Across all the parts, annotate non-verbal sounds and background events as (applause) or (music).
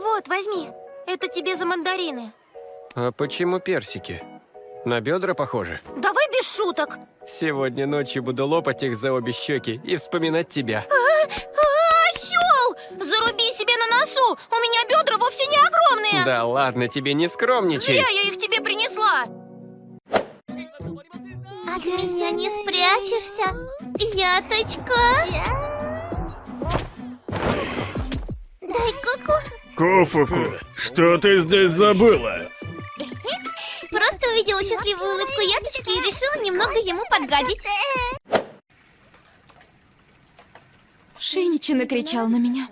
Вот, возьми. Это тебе за мандарины. А почему персики? На бедра похоже. Давай без шуток. Сегодня ночью буду лопать их за обе щеки и вспоминать тебя. Осел! Заруби себе на носу! У меня бедра вовсе не огромные! Да ладно, тебе не скромничай. Зря я их тебе принесла! От меня не спрячешься, яточка. Дай Кофуку, что ты здесь забыла? Просто увидела счастливую улыбку яточки и решила немного ему подгадить. Шиничи накричал на меня.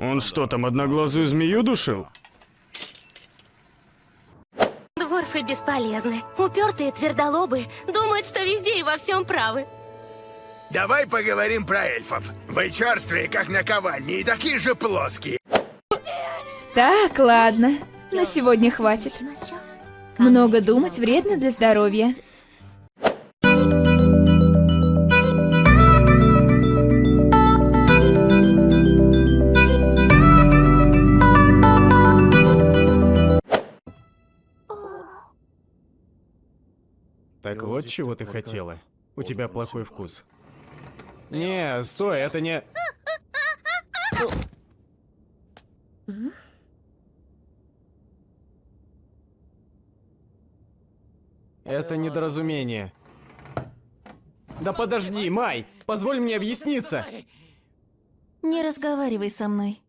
Он что там, одноглазую змею душил? Дворфы бесполезны. Упертые твердолобы думают, что везде и во всем правы. Давай поговорим про эльфов. Вы черствые, как наковальни, и такие же плоские. Так, ладно. На сегодня хватит. Много думать вредно для здоровья. Так вот чего ты хотела. У тебя плохой вкус. Не, стой, это не... Это недоразумение. Да подожди, Май! Позволь мне объясниться! Не разговаривай со мной.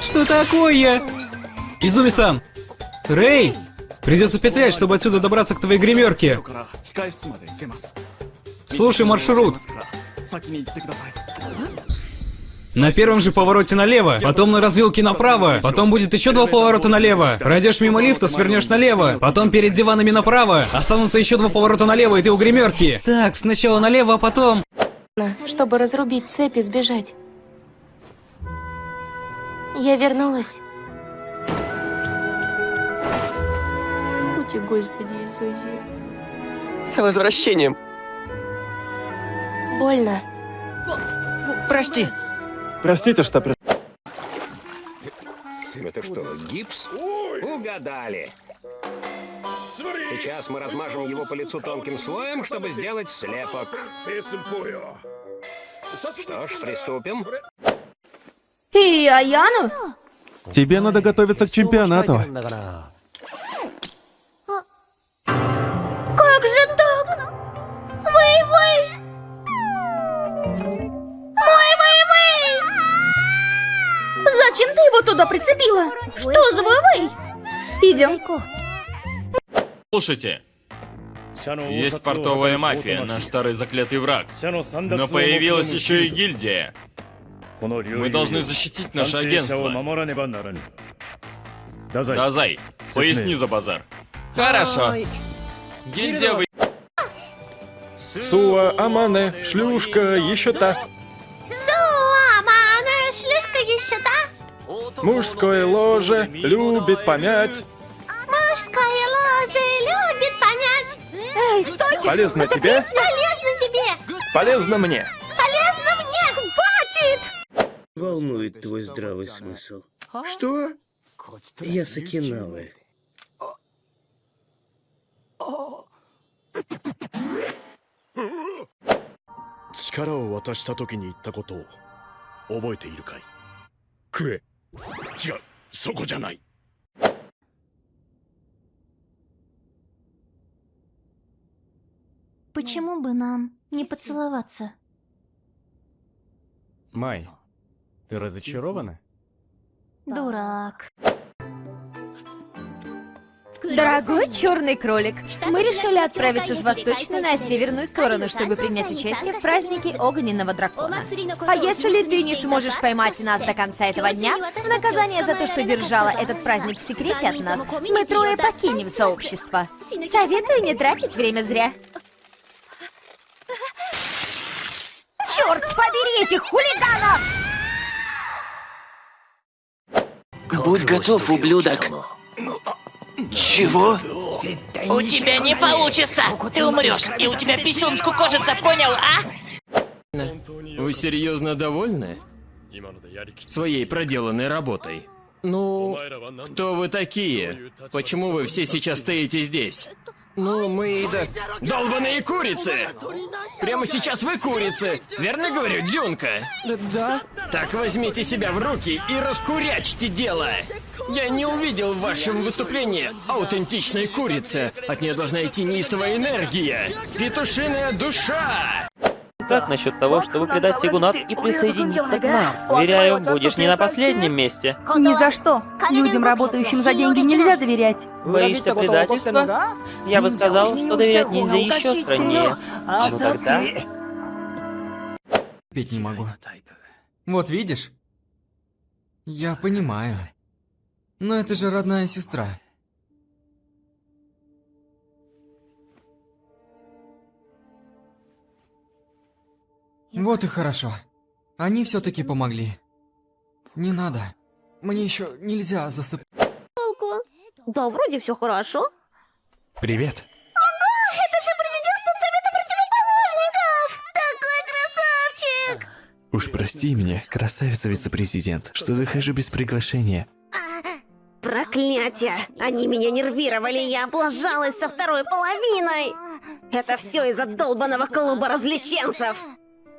Что такое? Изуми-сан! Рэй! Придется петлять, чтобы отсюда добраться к твоей гримерке. Слушай маршрут. На первом же повороте налево, потом на развилке направо, потом будет еще два поворота налево. Пройдешь мимо лифта, свернешь налево, потом перед диванами направо, останутся еще два поворота налево, и ты у гримерки. Так, сначала налево, а потом... чтобы разрубить цепь и сбежать. Я вернулась. Ути, Господи Иисусе. С возвращением. Больно. Прости. Простите, что при... Это что, гипс? Угадали. Сейчас мы размажем его по лицу тонким слоем, чтобы сделать слепок. Что ж, приступим. И Аяну? Тебе надо готовиться к чемпионату. Ты его туда прицепила? Что за вэй Идем. Слушайте, есть портовая мафия, наш старый заклятый враг. Но появилась еще и гильдия. Мы должны защитить наше агентство. Дазай, поясни за базар. Хорошо. Гильдия вы... Суа, Амане, шлюшка, еще та. Мужское ложе любит помять. Мужская ложа любит понять. Эй, стойте! Полезно тебе, Полезно тебе! полезно мне. Полезно мне! Хватит! Волнует твой здравый смысл. Что? Я Сакинавы. 力を渡した時に言ったことを覚えているかい食え 違うそこじゃない Почему бы нам не поцеловаться? Май, ты разочарована? Дурак. Дорогой черный кролик, мы решили отправиться с восточной на северную сторону, чтобы принять участие в празднике огненного дракона. А если ты не сможешь поймать нас до конца этого дня, в наказание за то, что держала этот праздник в секрете от нас, мы трое покинем сообщество. Советую не тратить время зря. Черт побери этих хулиганов! Будь готов, ублюдок. Чего? У тебя не получится! Ты умрешь, и у тебя писюн скукожится, понял, а? Вы серьезно довольны? своей проделанной работой. Ну, кто вы такие? Почему вы все сейчас стоите здесь? Ну, мы да... Долбаные курицы! Прямо сейчас вы курицы! Верно говорю, Дюнка? Да. Так возьмите себя в руки и раскурячьте дело! Я не увидел в вашем выступлении аутентичной курицы. От нее должна идти неистовая энергия. Петушиная душа! Как насчет того, чтобы предать Сигунат и присоединиться к нам? Уверяю, будешь не на последнем месте. Ни за что. Людям, работающим за деньги, нельзя доверять. Боишься предательства? Я бы сказал, что доверять ниндзя еще страннее. Ну тогда... Петь не могу. Вот видишь? Я понимаю. Но это же родная сестра. Вот и хорошо. Они все-таки помогли. Не надо. Мне еще нельзя засыпать. Да, вроде все хорошо. Привет. Ого, это же президент Совета противоположников! Такой красавчик! Уж прости меня, красавица вице-президент, что захожу без приглашения. Проклятие! Они меня нервировали, я облажалась со второй половиной! Это все из-за долбанного клуба развлеченцев!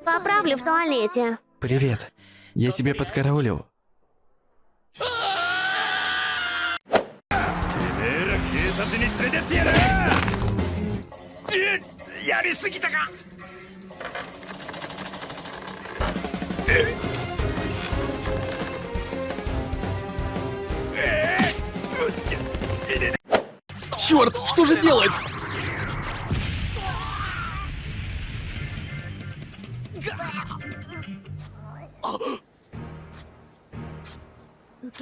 Поправлю в туалете. Привет. Я тебя подкараулил. Черт, что же делать?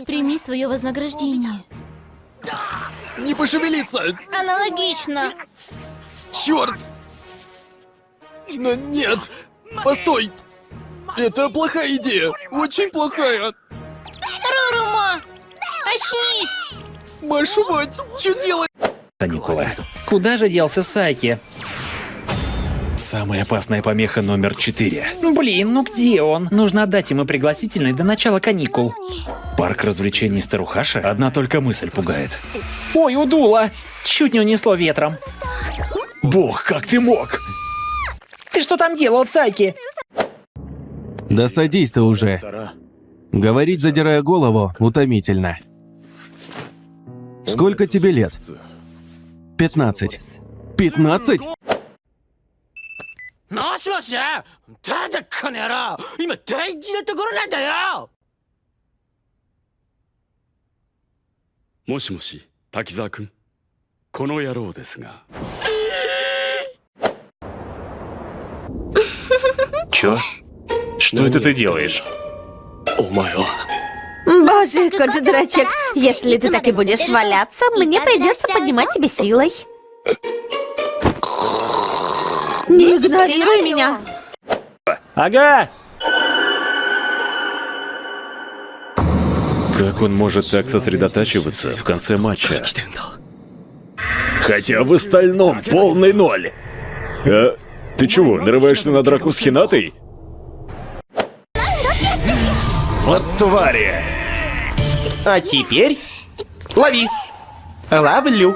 Прими свое вознаграждение. Не пошевелиться! Аналогично. Черт! Но нет! Постой! Это плохая идея! Очень плохая! Рурумо! Очнись! Машу мать! Что делать? Каникулы. Куда же делся Сайки? Самая опасная помеха номер четыре. Блин, ну где он? Нужно отдать ему пригласительный до начала каникул. Парк развлечений Старухаша? Одна только мысль пугает. Ой, удуло! Чуть не унесло ветром. Бог, как ты мог? Ты что там делал, Сайки? Да садись ты уже. Говорить, задирая голову, утомительно. Сколько тебе лет? 15. 15? もしもし誰だこの野郎今大事なところなんだよもしもし滝沢君この野郎ですが Чё? Что это ты делаешь? Боже, кот же дурачок. Если ты так и будешь валяться, мне придется поднимать тебя силой. Не игнорируй меня. Ага! Как он может так сосредотачиваться в конце матча? Хотя в остальном полный ноль. А, ты чего, нарываешься на драку с Хинатой? Вот твари. А теперь лови. Ловлю.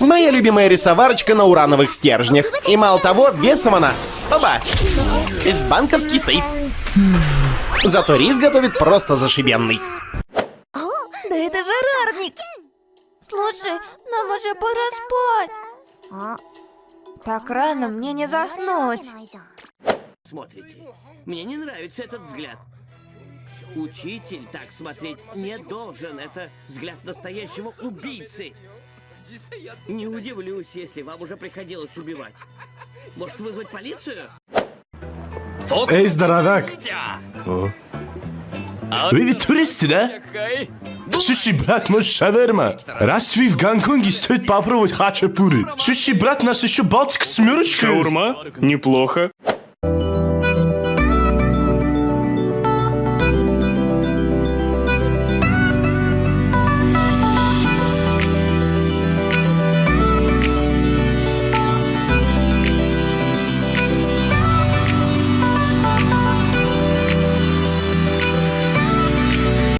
Моя любимая рисоварочка на урановых стержнях. И мало того, весом она. Оба. Из банковский сейф. Зато рис готовит просто зашибенный. Да это же рарник! Слушай, нам уже пора спать. Так рано мне не заснуть. Смотрите, мне не нравится этот взгляд. Учитель так смотреть не должен. Это взгляд настоящего убийцы. Не удивлюсь, если вам уже приходилось убивать. (laughs) Может вызвать полицию? Эй, здоровяк! Вы ведь туристы, да? Слушай, брат, может, шаверма? Раз вы в Гонконге, стоит попробовать хачапури. Слушай, брат, нас еще Балтика семерочка Шаурма? Неплохо.